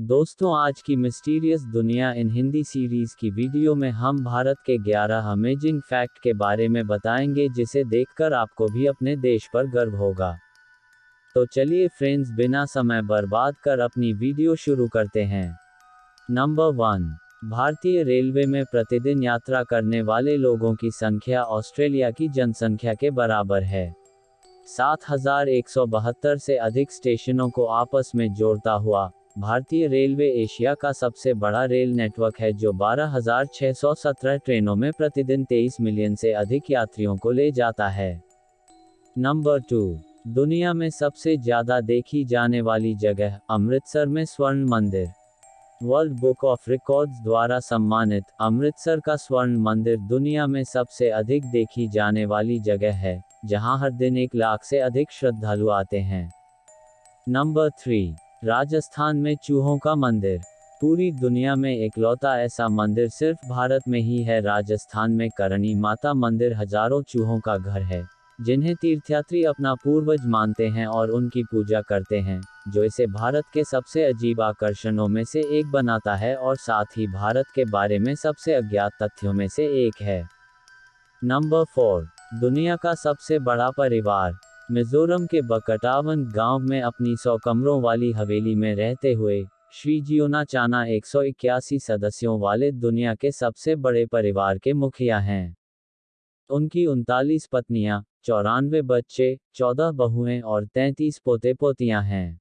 दोस्तों, आज की मिस्टीरियस दुनिया इन हिंदी सीरीज़ की वीडियो में हम भारत के 11 अमेजिंग फैक्ट के बारे में बताएँगे, जिसे देखकर आपको भी अपने देश पर गर्व होगा। तो चलिए फ्रेंड्स बिना समय बर्बाद कर अपनी वीडियो शुरू करते हैं। नंबर वन भारतीय रेलवे में प्रतिदिन यात्रा करने वाले लोगों की संख्या ऑस्ट्रेलिया की जनसंख्या के बराबर है। 7172 से अधिक स्टेशनों को आपस में जोड़ता हुआ भारतीय रेलवे एशिया का सबसे बड़ा रेल नेटवर्क है जो 12,617 ट्रेनों में प्रतिदिन 23 मिलियन से अधिक यात्रियों को ले जाता है। नंबर टू दुनिया में सबसे ज़्यादा देखी जाने वाली जगह अमृतसर में स्वर्ण मंदिर। वर्ल्ड बुक ऑफ़ रिकॉर्ड्स द्वारा सम्मानित अमृतसर का स्वर्ण मंदिर दुनिया में सबसे अधिक देखी जाने वाली जगह है जहाँ हर दिन एक लाख से अधिक श्रद्धालु आते हैं। नंबर थ्री राजस्थान में चूहों का मंदिर। पूरी दुनिया में एकलौता ऐसा मंदिर सिर्फ़ भारत में ही है। राजस्थान में करणी माता मंदिर हज़ारों चूहों का घर है, जिन्हें तीर्थयात्री अपना पूर्वज मानते हैं और उनकी पूजा करते हैं, जो इसे भारत के सबसे अजीब आकर्षणों में से एक बनाता है और साथ ही भारत के बारे में सबसे अज्ञात तथ्यों में से एक है। नंबर फोर, दुनिया का सबसे बड़ा परिवार। मिजोरम के बकटावन गाँव में अपनी सौ कमरों वाली हवेली में रहते हुए, श्री जियोना चाना एक सौ इक्यासी सदस्यों वाले दुनिया के सबसे बड़े परिवार के मुखिया हैं। उनकी उनतालीस पत्नियाँ, चौरानवे बच्चे, चौदह बहुएँ और तैंतीस पोते पोतियाँ हैं।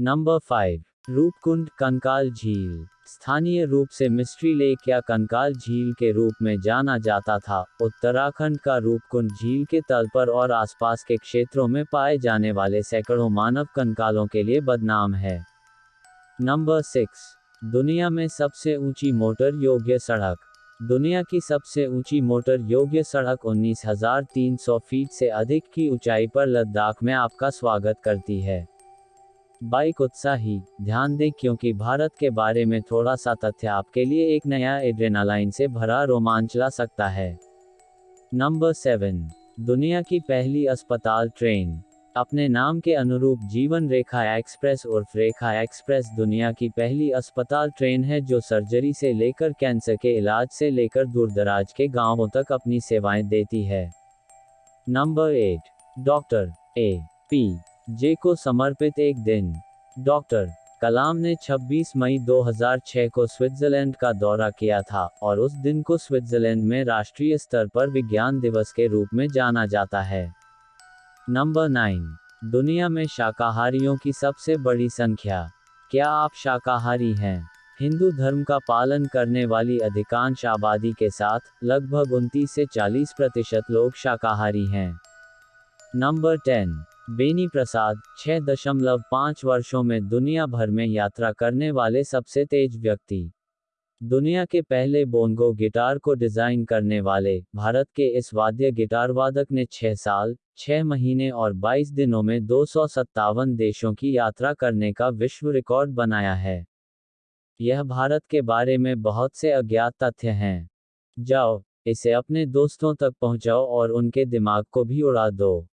नंबर फाइव रूपकुंड कंकाल झील। स्थानीय रूप से मिस्ट्री लेक या कंकाल झील के रूप में जाना जाता था। उत्तराखंड का रूपकुंड झील के तल पर और आसपास के क्षेत्रों में पाए जाने वाले सैकड़ों मानव कंकालों के लिए बदनाम है। Number six. दुनिया में सबसे ऊँची मोटर योग्य सड़क। दुनिया की सबसे ऊँची मोटर योग्य सड़क 19,300 फीट से अधिक की ऊंचाई पर लद्दाख में आपका स्वागत करती है। बाइक उत्साही, ध्यान दें क्योंकि भारत के बारे में थोड़ा सा तथ्य आपके लिए एक नया एड्रेनालाइन से भरा रोमांच ला सकता है। नंबर सेवन, दुनिया की पहली अस्पताल ट्रेन। अपने नाम के अनुरूप जीवन रेखा एक्सप्रेस उर्फ़ रेखा एक्सप्रेस दुनिया की पहली अस्पताल ट्रेन है जो सर्जरी से लेकर कैंसर के इलाज से लेकर दूरदराज के गाँवों तक अपनी सेवाएँ देती है। Number eight, doctor A P J को समर्पित एक दिन। डॉक्टर, कलाम ने 26 मई 2006 को स्विट्जरलैंड का दौरा किया था और उस दिन को स्विट्जरलैंड में राष्ट्रीय स्तर पर विज्ञान दिवस के रूप में जाना जाता है। नंबर नाइन, दुनिया में शाकाहारियों की सबसे बड़ी संख्या। क्या आप शाकाहारी हैं? हिंदू धर्म का पालन करने वाली अधिकांश आबादी के साथ लगभग उनतीस से 40 प्रतिशत लोग शाकाहारी हैं। नंबर टेन बेनी प्रसाद छह दशमलव पाँच वर्षों में दुनिया भर में यात्रा करने वाले सबसे तेज व्यक्ति। दुनिया के पहले बोंगो गिटार को डिज़ाइन करने वाले, भारत के इस वाद्य गिटार वादक ने छह साल, छह महीने और 22 दिनों में दो सौ सत्तावन देशों की यात्रा करने का विश्व रिकॉर्ड बनाया है। यह भारत के बारे में बहुत से अज्ञात तथ्य हैं। जाओ, इसे अपने दोस्तों तक पहुंचाओ और उनके दिमाग को भी उड़ा दो।